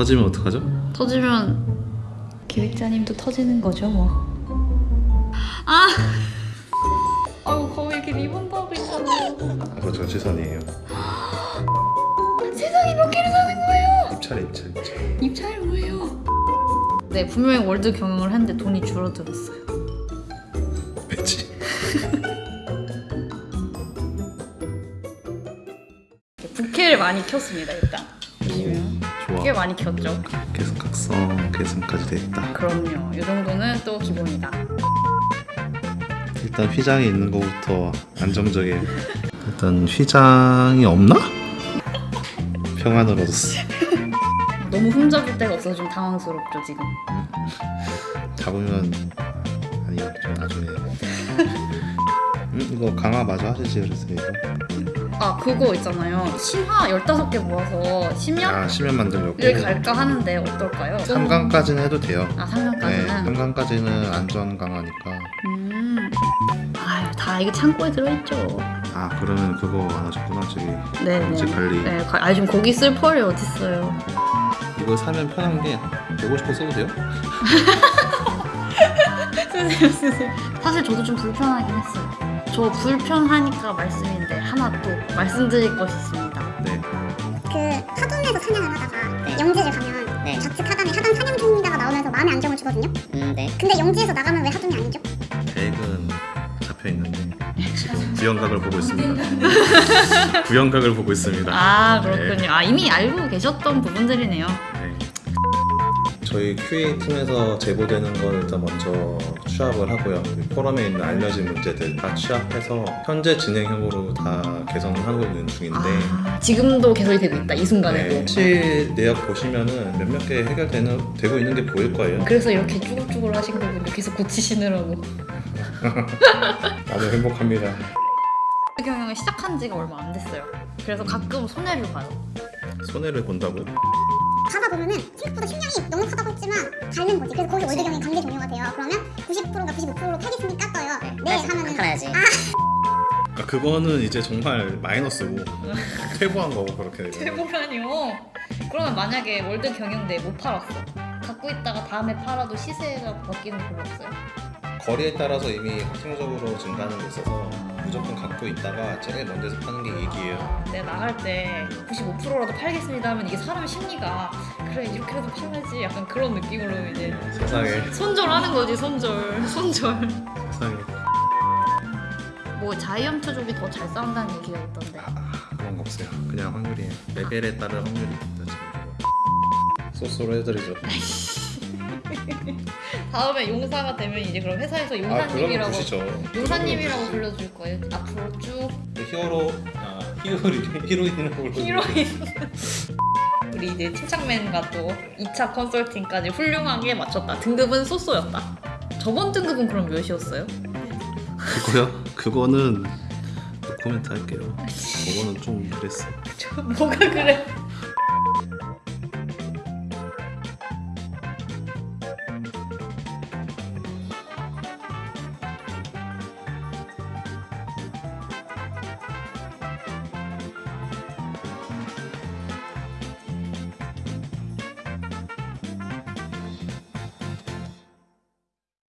터지면 어떡하죠? 터지면 기획자님도 터지는 거죠 뭐. 아, 아우 거기 이렇게 리본도 하고 있잖아. 아, 그거 저 최선이에요. 세상에 몇 개를 사는 거예요? 입찰 입찰 입찰. 입찰 뭐예요? 네 분명히 월드 경영을 했는데 돈이 줄어들었어요. 왜지? 부캐를 많이 켰습니다 일단. 꽤 많이 켰죠. 계속 각성 계승까지 돼 있다. 그럼요. 이 정도는 또 기본이다. 일단 휘장이 있는 것부터 안정적이에요. 일단 휘장이 없나? 평안을 얻었어. 너무 흠잡을 데가 없어서 좀 당황스럽죠 지금. 잡으면 아니요 저 나중에. 음, 이거 강화 마저 하시지 그랬어요 이거. 아 그거 있잖아요. 신화 15개 모아서 심연? 아 심연 만들려고. 를 갈까 하는데 어떨까요? 3강까지는 해도 돼요. 아 네, 3강까지는? 3강까지는 안전 강화니까. 음. 아유 다 이게 창고에 들어있죠. 아 그러면 그거 안 하셨구나 저기 네네. 경제 관리. 네, 가- 아니 좀 거기 쓸 펄이 어딨어요. 이거 사면 편한 게 150호 써도 돼요? 쓰세요 쓰세요. 사실 저도 좀 불편하긴 했어요. 저 불편하니까 말씀인데 하나 또 말씀드릴 것이 있습니다. 네. 그 하동에서 사냥을 하다가 영지를 가면 네. 좌측 하단에 하단 사냥 중이다가 나오면서 마음의 안정을 주거든요. 음, 네. 근데 영지에서 나가면 왜 하동이 아니죠? 계획은 잡혀 있는데 지금 구형각을 보고 있습니다. 구형각을 보고 있습니다. 아 그렇군요. 아 이미 알고 계셨던 부분들이네요. 네. 저희 QA 팀에서 제보되는 걸 일단 먼저 취합을 하고요. 우리 포럼에 있는 알려진 문제들 다 취합해서 현재 진행형으로 다 개선을 하고 있는 중인데 아, 지금도 개설이 되고 있다 이 순간에도. 네, 실 내역 보시면은 몇몇 개 해결되는 되고 있는 게 보일 거예요. 그래서 이렇게 쭈글쭈글 하신 거군요. 계속 고치시느라고. 나도 행복합니다. 경영을 시작한 지가 얼마 안 됐어요. 그래서 가끔 손해를 봐요. 손해를 본다고? 가다 보면은 생각보다 식량이 넉넉 닳는 거지. 그래서 거기 월드경이 관계 종료가 돼요. 그러면 90%인가 95%로 팔겠습니까 떠요. 네, 다시 하면은 한 팔아야지. 그러니까 그거는 이제 정말 마이너스고 퇴보한 거고 그렇게 되면 대보라니요. 그러면 만약에 월드 경영대 못 팔았어. 갖고 있다가 다음에 팔아도 시세가 바뀌는 거 별로 없어요. 거리에 따라서 이미 확정적으로 증가하는 게 있어서 무조건 갖고 있다가 제일 먼저서 파는 게 이익이에요. 내가 나갈 때 95%라도 팔겠습니다 하면 이게 사람 심리가 그래 이렇게라도 팔아야지 약간 그런 느낌으로 이제 세상에 손절하는 거지 손절 손절 세상에 뭐 자이언트 족이 더 잘 싸운다는 얘기가 있던데 아, 그런 거 없어요. 그냥 확률이에요. 레벨에 따른 확률이. 지금 소스로 해드리죠. 다음에 용사가 되면 이제 그럼 회사에서 아 용사님이라고 보시죠. 용사님이라고 불러줄 거예요 앞으로 쭉 히어로 아 히어로 히로인으로 히로인 우리 이제 침착맨과 또 2차 컨설팅까지 훌륭하게 마쳤다 등급은 쏘쏘였다 저번 등급은 그럼 몇이었어요? 그거요? 그거는 코멘트 할게요. 그거는 좀 그랬어. 저 뭐가 그래